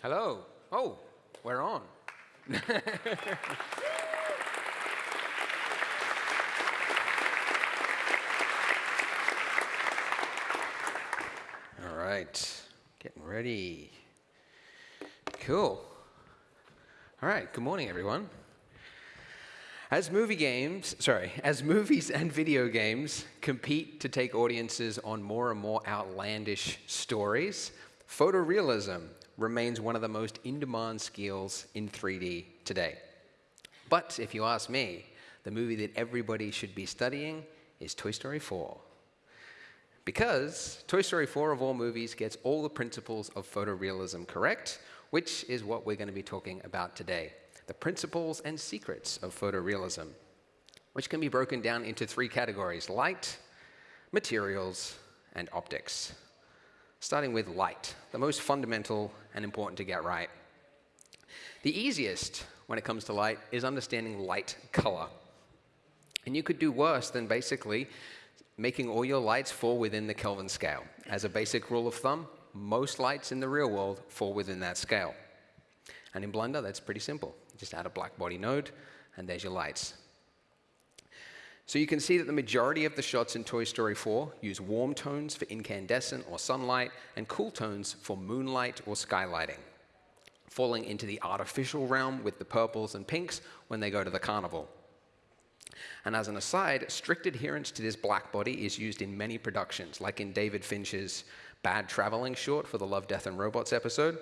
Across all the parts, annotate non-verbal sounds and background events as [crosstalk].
Hello. Oh, we're on. All right, getting ready. Cool. All right, good morning, everyone. As movie games, sorry, as movies and video games compete to take audiences on more and more outlandish stories, photorealism remains one of the most in-demand skills in 3D today. But if you ask me, the movie that everybody should be studying is Toy Story 4. Because Toy Story 4 of all movies gets all the principles of photorealism correct, which is what we're going to be talking about today. The principles and secrets of photorealism, which can be broken down into three categories, light, materials, and optics starting with light, the most fundamental and important to get right. The easiest when it comes to light is understanding light color. And you could do worse than basically making all your lights fall within the Kelvin scale. As a basic rule of thumb, most lights in the real world fall within that scale. And in Blender, that's pretty simple. Just add a black body node, and there's your lights. So you can see that the majority of the shots in Toy Story 4 use warm tones for incandescent or sunlight and cool tones for moonlight or skylighting, falling into the artificial realm with the purples and pinks when they go to the carnival. And as an aside, strict adherence to this black body is used in many productions, like in David Fincher's Bad Traveling short for the Love, Death, and Robots episode,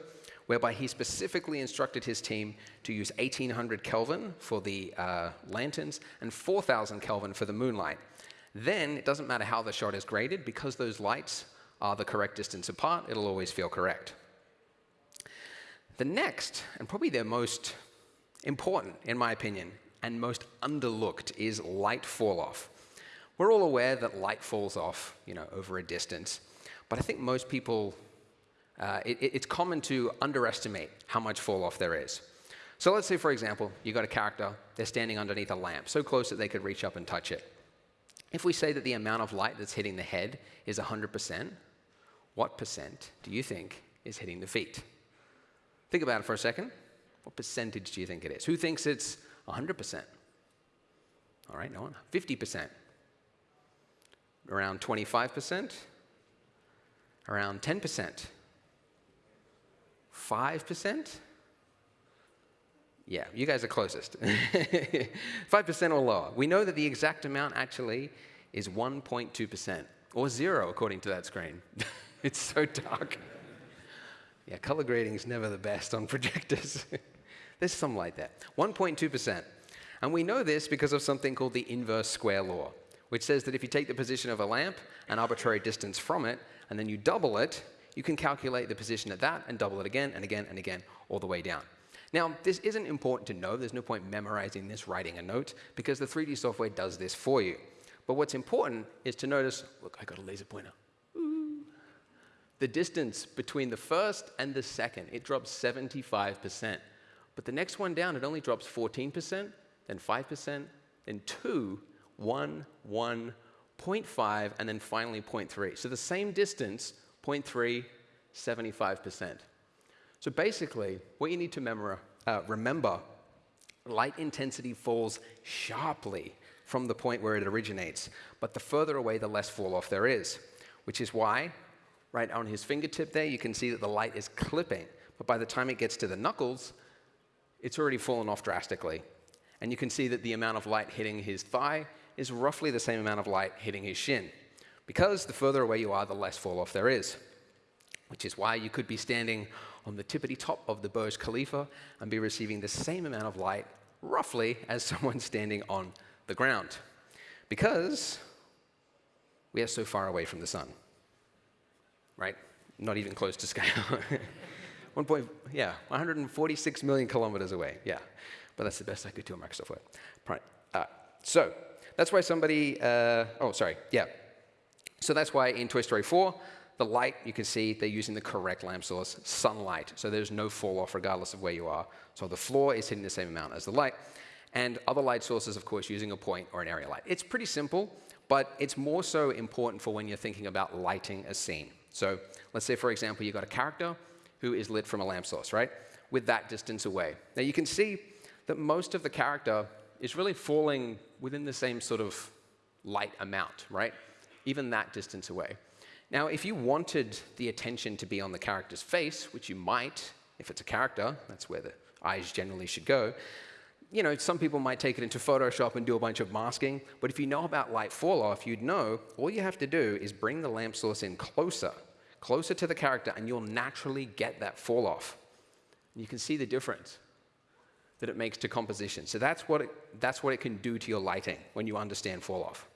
whereby he specifically instructed his team to use 1800 Kelvin for the uh, lanterns and 4000 Kelvin for the moonlight. Then it doesn't matter how the shot is graded, because those lights are the correct distance apart, it'll always feel correct. The next, and probably the most important, in my opinion, and most underlooked is light fall off. We're all aware that light falls off, you know, over a distance, but I think most people uh, it, it's common to underestimate how much fall off there is. So let's say, for example, you've got a character, they're standing underneath a lamp, so close that they could reach up and touch it. If we say that the amount of light that's hitting the head is 100%, what percent do you think is hitting the feet? Think about it for a second. What percentage do you think it is? Who thinks it's 100%? All right, no one. 50%. Around 25%? Around 10%? 5%? Yeah, you guys are closest. [laughs] 5% or lower. We know that the exact amount actually is 1.2%, or zero according to that screen. [laughs] it's so dark. Yeah, color grading is never the best on [laughs] projectors. There's some like that. 1.2%. And we know this because of something called the inverse square law, which says that if you take the position of a lamp, an arbitrary distance from it, and then you double it, you can calculate the position at that and double it again and again and again all the way down. Now, this isn't important to know. There's no point memorizing this, writing a note, because the 3D software does this for you. But what's important is to notice, look, I got a laser pointer. The distance between the first and the second, it drops 75%. But the next one down, it only drops 14%, then 5%, then 2, 1, 1, 0.5, and then finally 0.3. So the same distance 0.3, 75%. So basically, what you need to uh, remember, light intensity falls sharply from the point where it originates, but the further away, the less fall off there is, which is why, right on his fingertip there, you can see that the light is clipping, but by the time it gets to the knuckles, it's already fallen off drastically. And you can see that the amount of light hitting his thigh is roughly the same amount of light hitting his shin because the further away you are, the less fall off there is. Which is why you could be standing on the tippity top of the Burj Khalifa and be receiving the same amount of light, roughly, as [laughs] someone standing on the ground. Because we are so far away from the sun, right? Not even close to scale. [laughs] One point, yeah, 146 million kilometers away, yeah. But that's the best I could do on Microsoft Word. Right. Uh, so that's why somebody, uh, oh, sorry, yeah. So that's why in Toy Story 4, the light, you can see they're using the correct lamp source, sunlight. So there's no fall off regardless of where you are. So the floor is hitting the same amount as the light. And other light sources, of course, using a point or an area light. It's pretty simple, but it's more so important for when you're thinking about lighting a scene. So let's say, for example, you've got a character who is lit from a lamp source, right? With that distance away. Now you can see that most of the character is really falling within the same sort of light amount, right? Even that distance away. Now, if you wanted the attention to be on the character's face, which you might, if it's a character, that's where the eyes generally should go, you know, some people might take it into Photoshop and do a bunch of masking, but if you know about light fall off, you'd know all you have to do is bring the lamp source in closer, closer to the character, and you'll naturally get that fall off. You can see the difference that it makes to composition. So that's what it, that's what it can do to your lighting when you understand fall off.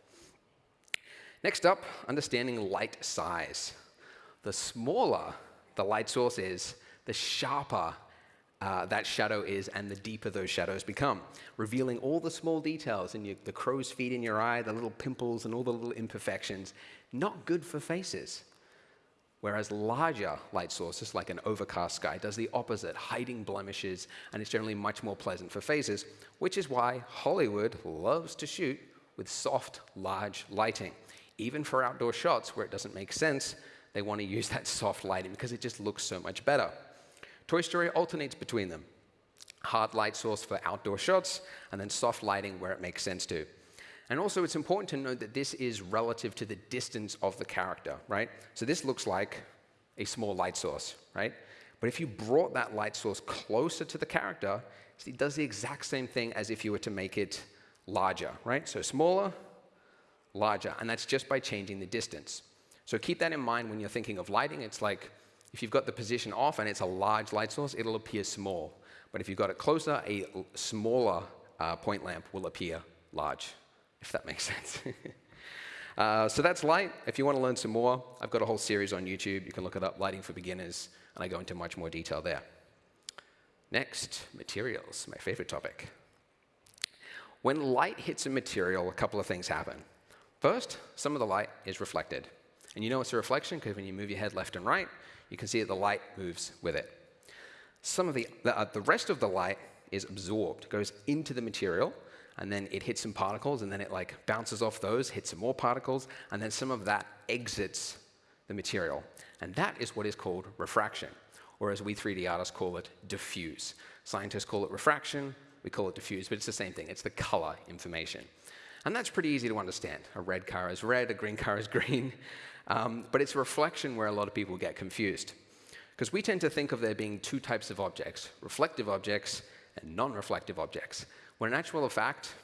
Next up, understanding light size. The smaller the light source is, the sharper uh, that shadow is and the deeper those shadows become, revealing all the small details in your, the crow's feet in your eye, the little pimples and all the little imperfections. Not good for faces. Whereas larger light sources, like an overcast sky, does the opposite, hiding blemishes, and it's generally much more pleasant for faces, which is why Hollywood loves to shoot with soft, large lighting. Even for outdoor shots where it doesn't make sense, they want to use that [laughs] soft lighting because it just looks so much better. Toy Story alternates between them. Hard light source for outdoor shots, and then soft lighting where it makes sense to. And also, it's important to note that this is relative to the distance of the character, right? So this looks like a small light source, right? But if you brought that light source closer to the character, it does the exact same thing as if you were to make it larger, right? So smaller, larger, and that's just by changing the distance. So keep that in mind when you're thinking of lighting. It's like if you've got the position off and it's a large light source, it'll appear small. But if you've got it closer, a smaller uh, point lamp will appear large if that makes [laughs] sense. uh, so that's light. If you want to learn some more, I've got a whole series on YouTube. You can look it up, Lighting for Beginners, and I go into much more detail there. Next, materials, my favorite topic. When light hits a material, a couple of things happen. First, some of the light is reflected. And you know it's a reflection because when you move your head left and right, you can see that the light moves with it. Some of the, the, uh, the rest of the light is absorbed, goes into the material, and then it hits some particles, and then it like bounces off those, hits some more particles, and then some of that exits the material. And that is what is called refraction, or as we 3D artists call it, diffuse. Scientists call it refraction, we call it diffuse, but it's the same thing. It's the color information. And that's pretty easy to understand. A red car is red, a green car is green. Um, but it's a reflection where a lot of people get confused. Because we tend to think of there being two types of objects, reflective objects and non-reflective objects when in actual fact,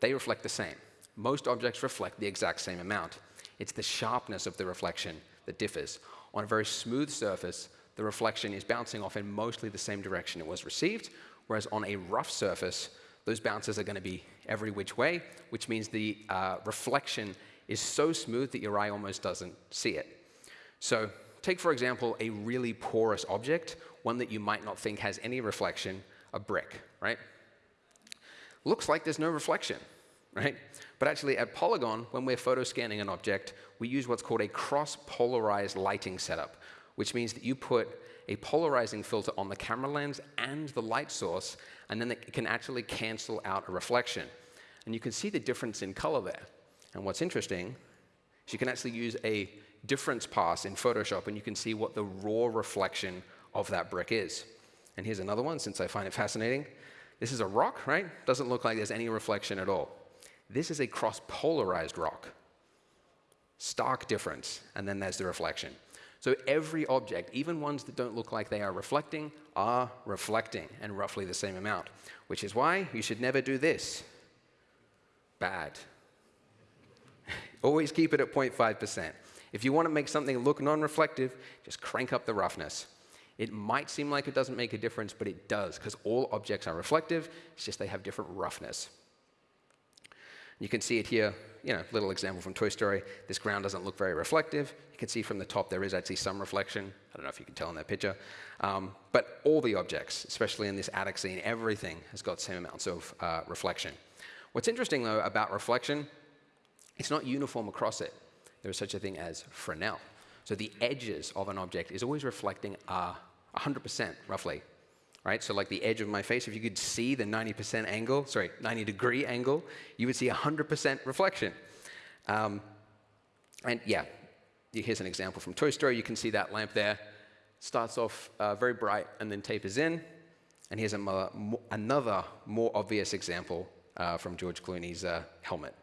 they reflect the same. Most objects reflect the exact same amount. It's the sharpness of the reflection that differs. On a very smooth surface, the reflection is bouncing off in mostly the same direction it was received, whereas on a rough surface, those bounces are going to be every which way, which means the uh, reflection is so smooth that your eye almost doesn't see it. So take, for example, a really porous object, one that you might not think has any reflection, a brick, right? looks like there's no reflection, right? But actually at Poliigon, when we're photo scanning an object, we use what's called a cross-polarized lighting setup, which means that you put a polarizing filter on the camera lens and the light source, and then it can actually cancel out a reflection. And you can see the difference in color there. And what's interesting is you can actually use a difference pass in Photoshop, and you can see what the raw reflection of that brick is. And here's another one, since I find it fascinating. This is a rock, right? Doesn't look like there's any reflection at all. This is a cross-polarized rock. Stark difference, and then there's the reflection. So every object, even ones that don't look like they are reflecting, are reflecting, and roughly the same amount. Which is why you should never do this. Bad. [laughs] Always keep it at 0.5%. If you want to make something look non-reflective, just crank up the roughness. It might seem like it doesn't make a difference, but it does, because all objects are reflective, it's just they have different roughness. You can see it here, you know, little example from Toy Story. This ground doesn't look very reflective. You can see from the top there is actually some reflection. I don't know if you can tell in that picture. Um, but all the objects, especially in this attic scene, everything has got same amounts of uh, reflection. What's interesting, though, about reflection, it's not uniform across it. There is such a thing as Fresnel. So the edges of an object is always reflecting uh, 100% roughly, right? So like the edge of my face, if you could see the 90% angle, sorry, 90 degree angle, you would see 100% reflection. Um, and yeah, here's an example from Toy Story. You can see that lamp there. starts off uh, very bright and then tapers in. And here's a, another more obvious example uh, from George Clooney's uh, helmet.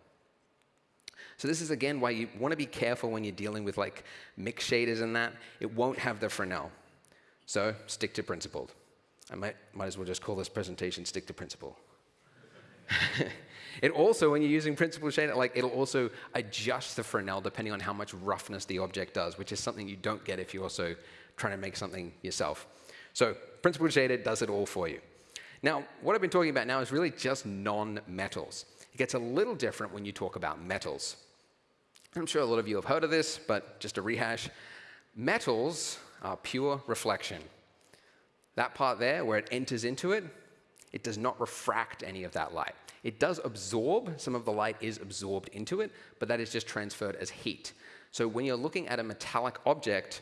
So this is, again, why you want to be careful when you're dealing with like mix shaders and that. It won't have the Fresnel. So stick to principled. I might, might as well just call this presentation stick to principle. [laughs] it also, when you're using principle shader, like it'll also adjust the Fresnel depending on how much roughness the object does, which is something you don't get if you're also trying to make something yourself. So principle shader does it all for you. Now, what I've been talking about now is really just non-metals. It gets a little different when you talk about metals. I'm sure a lot of you have heard of this, but just a rehash. Metals are pure reflection. That part there, where it enters into it, it does not refract any of that light. It does absorb, some of the light is absorbed into it, but that is just transferred as heat. So when you're looking at a metallic object,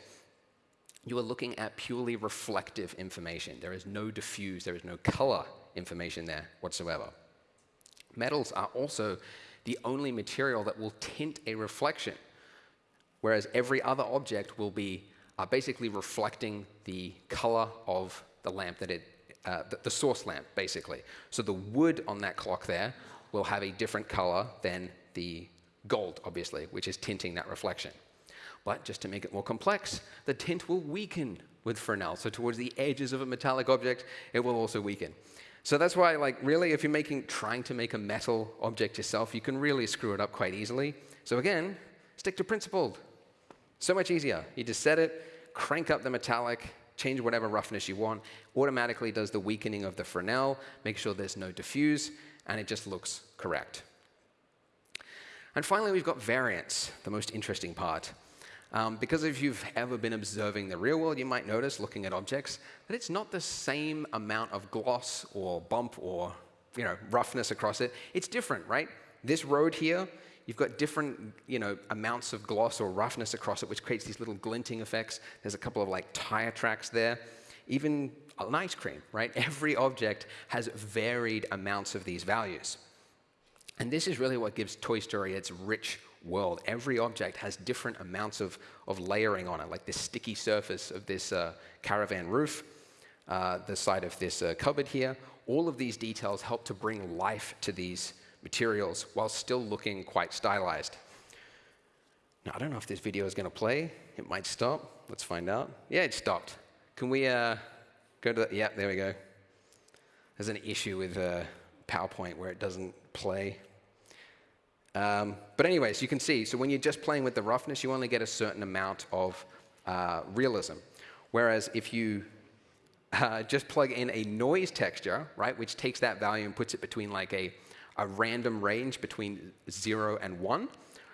you are looking at purely reflective information. There is no diffuse, there is no color information there whatsoever. Metals are also the only material that will tint a reflection, whereas every other object will be uh, basically reflecting the color of the lamp that it, uh, the, the source lamp, basically. So the wood on that clock there will have a different color than the gold, obviously, which is tinting that reflection. But just to make it more complex, the tint will weaken with Fresnel. So towards the edges of a metallic object, it will also weaken. So that's why, like, really, if you're making, trying to make a metal object yourself, you can really screw it up quite easily. So again, stick to principled. So much easier. You just set it, crank up the metallic, change whatever roughness you want, automatically does the weakening of the Fresnel, make sure there's no diffuse, and it just looks correct. And finally, we've got variance, the most interesting part. Um, because if you've ever been observing the real world, you might notice, looking at objects, that it's not the same amount of gloss or bump or you know, roughness across it. It's different, right? This road here, you've got different you know, amounts of gloss or roughness across it, which creates these little glinting effects. There's a couple of like tire tracks there. Even an ice cream, right? [laughs] Every object has varied amounts of these values. And this is really what gives Toy Story its rich world. Every object has different amounts of, of layering on it, like this sticky surface of this uh, caravan roof, uh, the side of this uh, cupboard here. All of these details help to bring life to these materials while still looking quite stylized. Now, I don't know if this video is going to play. It might stop. Let's find out. Yeah, it stopped. Can we uh, go to the, yeah, there we go. There's an issue with uh, PowerPoint where it doesn't play. Um, but anyways, you can see, so when you're just playing with the roughness, you only get a certain amount of uh, realism. Whereas if you uh, just plug in a noise texture, right, which takes that value and puts it between like a, a random range between 0 and 1,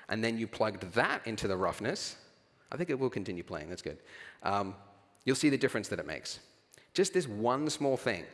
and then you plugged that into the roughness, I think it will continue playing, that's good. Um, you'll see the difference that it makes. Just this one small thing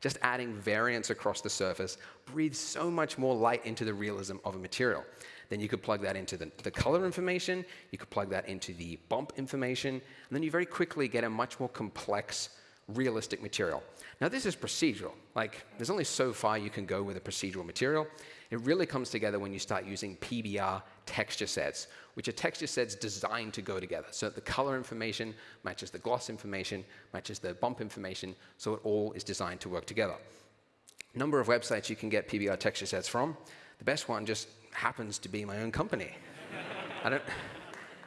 just adding variance across the surface breathes so much more light into the realism of a material. Then you could plug that into the, the color information, you could plug that into the bump information, and then you very quickly get a much more complex, realistic material. Now this is procedural. Like, there's only so far you can go with a procedural material. It really comes together when you start using PBR texture sets, which are texture sets designed to go together. So that the color information matches the gloss information, matches the bump information, so it all is designed to work together. Number of websites you can get PBR texture sets from. The best one just happens to be my own company. I don't,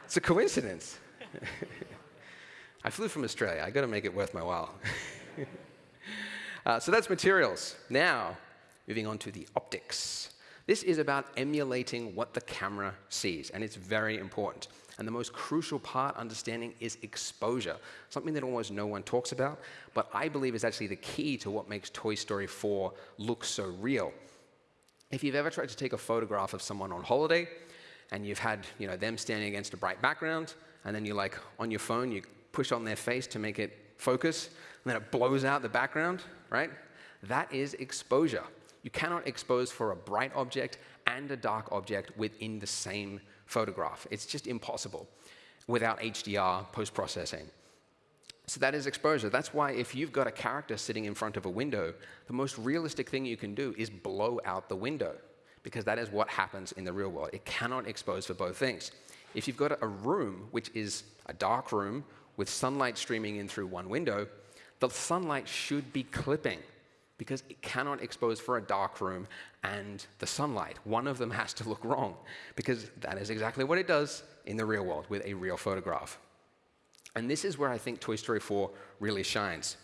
it's a coincidence. [laughs] I flew from Australia. I got to make it worth my while. [laughs] uh, so that's materials. Now, moving on to the optics. This is about emulating what the camera sees, and it's very important. And the most crucial part, understanding, is exposure, something that almost no one talks about, but I believe is actually the key to what makes Toy Story 4 look so real. If you've ever tried to take a photograph of someone on holiday, and you've had you know, them standing against a bright background, and then you're like, on your phone, you push on their face to make it focus, and then it blows out the background, right? That is exposure. You cannot expose for a bright object and a dark object within the same photograph. It's just impossible without HDR post-processing. So that is exposure. That's why if you've got a character sitting in front of a window, the most realistic thing you can do is blow out the window because that is what happens in the real world. It cannot expose for both things. If you've got a room which is a dark room with sunlight streaming in through one window, the sunlight should be clipping because it cannot expose for a dark room and the sunlight. One of them has to look wrong because that is exactly what it does in the real world with a real photograph. And this is where I think Toy Story 4 really shines.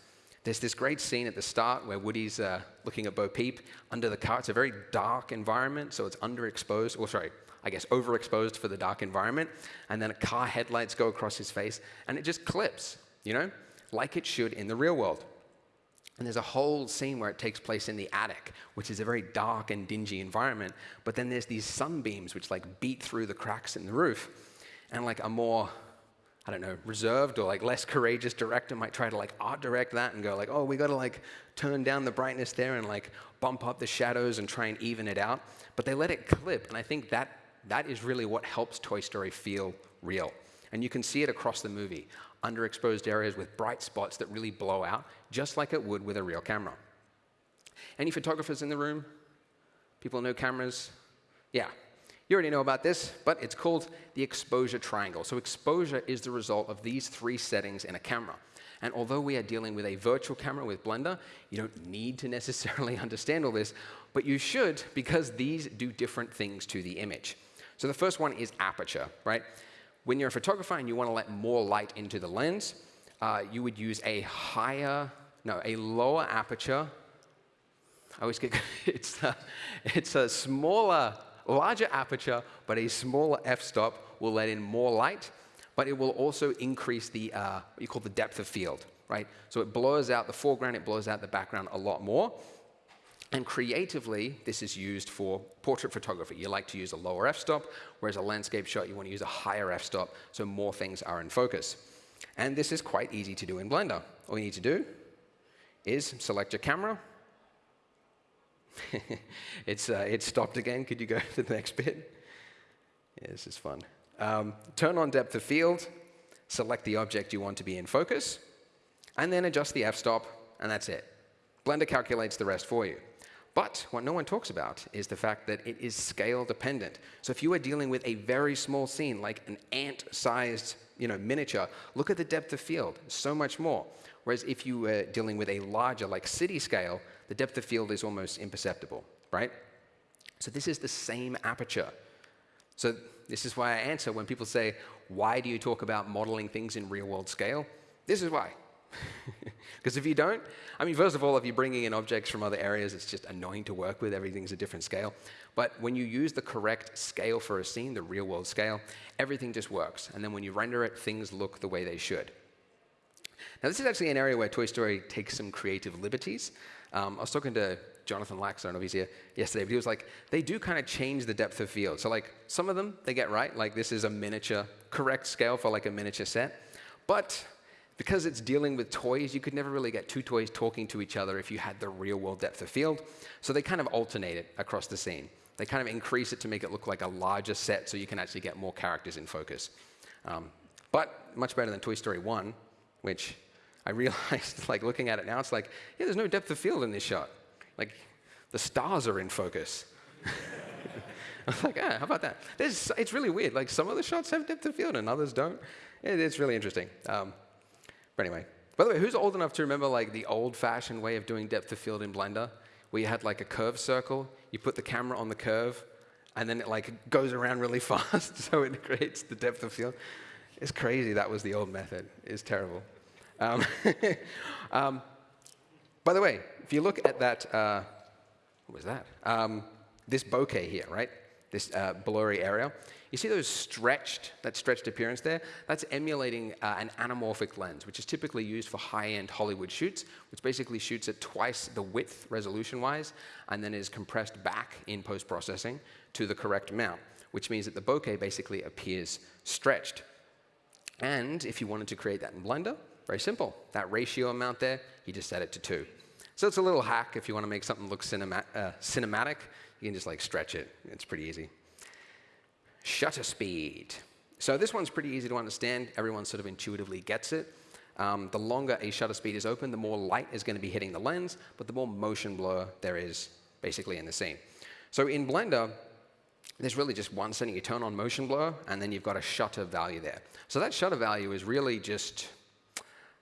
There's this great scene at the start where Woody's uh, looking at Bo Peep under the car. It's a very dark environment, so it's underexposed, or sorry, I guess overexposed for the dark environment. And then a car headlights go across his face, and it just clips, you know, like it should in the real world. And there's a whole scene where it takes place in the attic, which is a very dark and dingy environment. But then there's these sunbeams which like beat through the cracks in the roof. And like a more, I don't know, reserved or like less courageous director might try to like art direct that and go like, oh, we got to like turn down the brightness there and like bump up the shadows and try and even it out. But they let it clip. And I think that that is really what helps Toy Story feel real. And you can see it across the movie underexposed areas with bright spots that really blow out, just like it would with a real camera. Any photographers in the room? People know cameras? Yeah. You already know about this, but it's called the exposure triangle. So exposure is the result of these three settings in a camera. And although we are dealing with a virtual camera with Blender, you don't need to necessarily [laughs] understand all this, but you should because these do different things to the image. So the first one is aperture, right? When you're a photographer and you want to let more light into the lens, uh, you would use a higher, no, a lower aperture. I always get, [laughs] it's a, it's a smaller, larger aperture, but a smaller f-stop will let in more light, but it will also increase the, uh, what you call the depth of field, right? So it blurs out the foreground, it blurs out the background a lot more. And creatively, this is used for portrait photography. You like to use a lower f-stop, whereas a landscape shot, you want to use a higher f-stop, so more things are in focus. And this is quite easy to do in Blender. All you need to do is select your camera. [laughs] it's, uh, it's stopped again. Could you go [laughs] to the next bit? Yeah, this is fun. Um, turn on depth of field, select the object you want to be in focus, and then adjust the f-stop, and that's it. Blender calculates the rest for you. But what no one talks about is the fact that it is scale dependent. So if you are dealing with a very small scene, like an ant-sized you know, miniature, look at the depth of field, so much more. Whereas if you were dealing with a larger, like city scale, the depth of field is almost imperceptible, right? So this is the same aperture. So this is why I answer when people say, why do you talk about modeling things in real world scale? This is why. [laughs] Because if you don't, I mean, first of all, if you're bringing in objects from other areas, it's just annoying to work with. Everything's a different scale. But when you use the correct scale for a scene, the real world scale, everything just works. And then when you render it, things look the way they should. Now, this is actually an area where Toy Story takes some creative liberties. Um, I was talking to Jonathan Lax, I don't know if he's here, yesterday, but he was like, they do kind of change the depth of field. So like, some of them, they get right. Like, this is a miniature, correct scale for like a miniature set. But because it's dealing with toys, you could never really get two toys talking to each other if you had the real world depth of field. So they kind of alternate it across the scene. They kind of increase it to make it look like a larger set so you can actually get more characters in focus. Um, but much better than Toy Story 1, which I realized, [laughs] like looking at it now, it's like, yeah, there's no depth of field in this shot. Like, the stars are in focus. [laughs] I was like, ah, how about that? There's, it's really weird. Like, some of the shots have depth of field and others don't. It, it's really interesting. Um, but anyway, by the way, who's old enough to remember like the old-fashioned way of doing depth of field in Blender, where you had like a curved circle, you put the camera on the curve, and then it like goes around really [laughs] fast, so it creates the depth of field. It's crazy. That was the old method. It's terrible. Um, [laughs] um, by the way, if you look at that, uh, what was that? Um, this bokeh here, right? This uh, blurry area. You see those stretched, that stretched appearance there? That's emulating uh, an anamorphic lens, which is typically used for high-end Hollywood shoots, which basically shoots at twice the width resolution-wise, and then is compressed back in post-processing to the correct mount, which means that the bokeh basically appears stretched. And if you wanted to create that in Blender, very simple. That ratio amount there, you just set it to 2. So it's a little hack if you want to make something look cinema uh, cinematic. You can just like stretch it. It's pretty easy. Shutter speed. So this one's pretty easy to understand. Everyone sort of intuitively gets it. Um, the longer a shutter speed is open, the more light is going to be hitting the lens, but the more motion blur there is basically in the scene. So in Blender, there's really just one setting. You turn on motion blur, and then you've got a shutter value there. So that shutter value is really just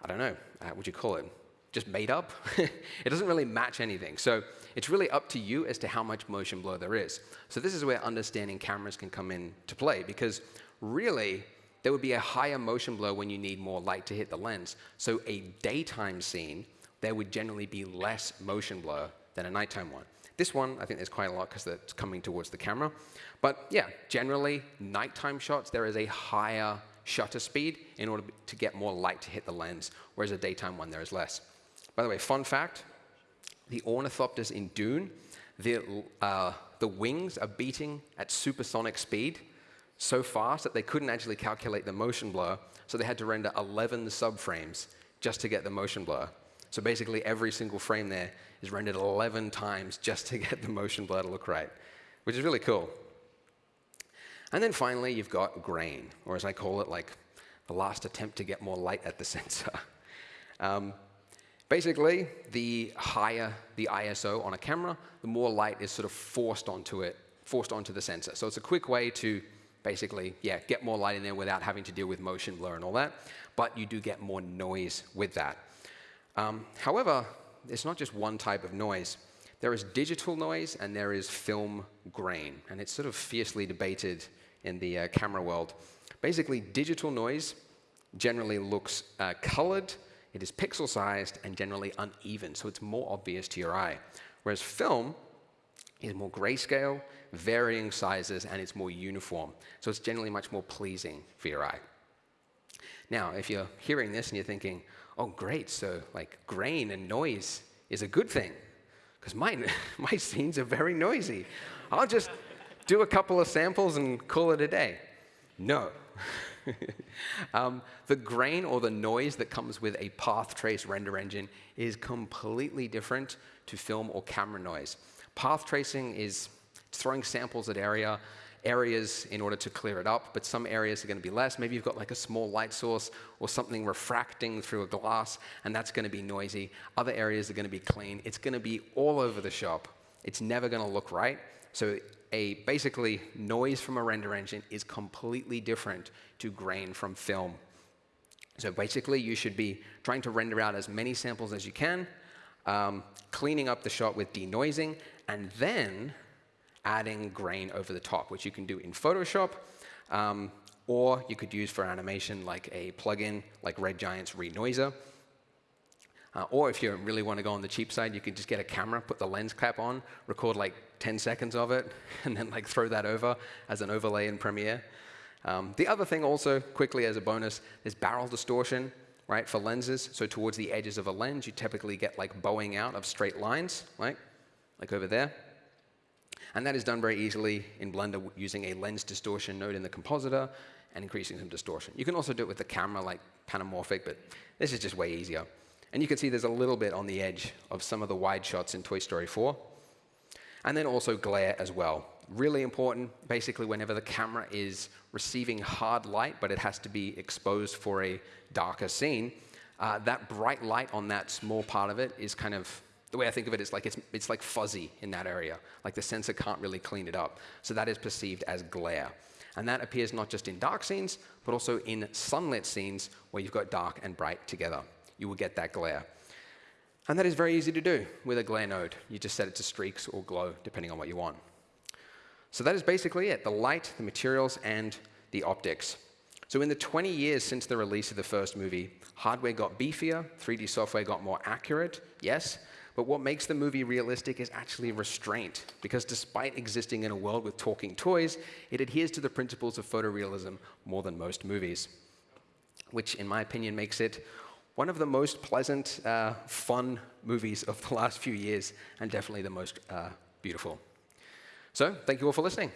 I don't know, uh, what would you call it? Just made up? [laughs] it doesn't really match anything. So it's really up to you as to how much motion blur there is. So this is where understanding cameras can come into play because really, there would be a higher motion blur when you need more light to hit the lens. So a daytime scene, there would generally be less motion blur than a nighttime one. This one, I think there's quite a lot because it's coming towards the camera. But yeah, generally, nighttime shots, there is a higher shutter speed in order to get more light to hit the lens, whereas a daytime one, there is less. By the way, fun fact, the ornithopters in Dune, the, uh, the wings are beating at supersonic speed so fast that they couldn't actually calculate the motion blur, so they had to render 11 subframes just to get the motion blur. So basically, every single frame there is rendered 11 times just to get the motion blur to look right, which is really cool. And then finally, you've got grain, or as I call it, like the last attempt to get more light at the [laughs] sensor. Um, basically, the higher the ISO on a camera, the more light is sort of forced onto it, forced onto the sensor. So it's a quick way to basically, yeah, get more light in there without having to deal with motion blur and all that. But you do get more noise with that. Um, however, it's not just one type of noise. There is digital noise and there is film grain, and it's sort of fiercely debated in the uh, camera world. Basically, digital noise generally looks uh, colored, it is pixel sized, and generally uneven, so it's more obvious to your eye. Whereas film is more grayscale, varying sizes, and it's more uniform. So it's generally much more pleasing for your eye. Now, if you're hearing this and you're thinking, oh, great, so like grain and noise is a good thing, because my, [laughs] my scenes are very noisy. I'll just do a couple of samples and call it a day. No. [laughs] um, the grain or the noise that comes with a path trace render engine is completely different to film or camera noise. Path tracing is throwing samples at area areas in order to clear it up, but some areas are going to be less. Maybe you've got like a small light source or something refracting through a glass, and that's going to be noisy. Other areas are going to be clean. It's going to be all over the shop. It's never going to look right. So a basically noise from a render engine is completely different to grain from film. So basically, you should be trying to render out as many samples as you can, um, cleaning up the shot with denoising, and then adding grain over the top, which you can do in Photoshop, um, or you could use for animation like a plugin like Red Giant's Renoiser. Uh, or if you really want to go on the cheap side, you could just get a camera, put the lens cap on, record like 10 seconds of it, [laughs] and then like throw that over as an overlay in Premiere. Um, the other thing also, quickly as a bonus, is barrel distortion, right, for lenses. So towards the edges of a lens, you typically get like bowing out of straight lines, right, like over there. And that is done very easily in Blender using a lens distortion node in the compositor and increasing some distortion. You can also do it with the camera like Panamorphic, but this is just way easier. And you can see there's a little bit on the edge of some of the wide shots in Toy Story 4. And then also glare as well. Really important, basically whenever the camera is receiving hard light, but it has to be exposed for a darker scene, uh, that bright light on that small part of it is kind of the way I think of it is like it's, it's like fuzzy in that area. Like the sensor can't really clean it up. So that is perceived as glare. And that appears not just in dark scenes, but also in sunlit scenes where you've got dark and bright together. You will get that glare. And that is very easy to do with a glare node. You just set it to streaks or glow, depending on what you want. So that is basically it, the light, the materials, and the optics. So in the 20 years since the release of the first movie, hardware got beefier, 3D software got more accurate, yes, but what makes the movie realistic is actually restraint, because despite existing in a world with talking toys, it adheres to the principles of photorealism more than most movies, which, in my opinion, makes it one of the most pleasant, uh, fun movies of the last few years, and definitely the most uh, beautiful. So, thank you all for listening.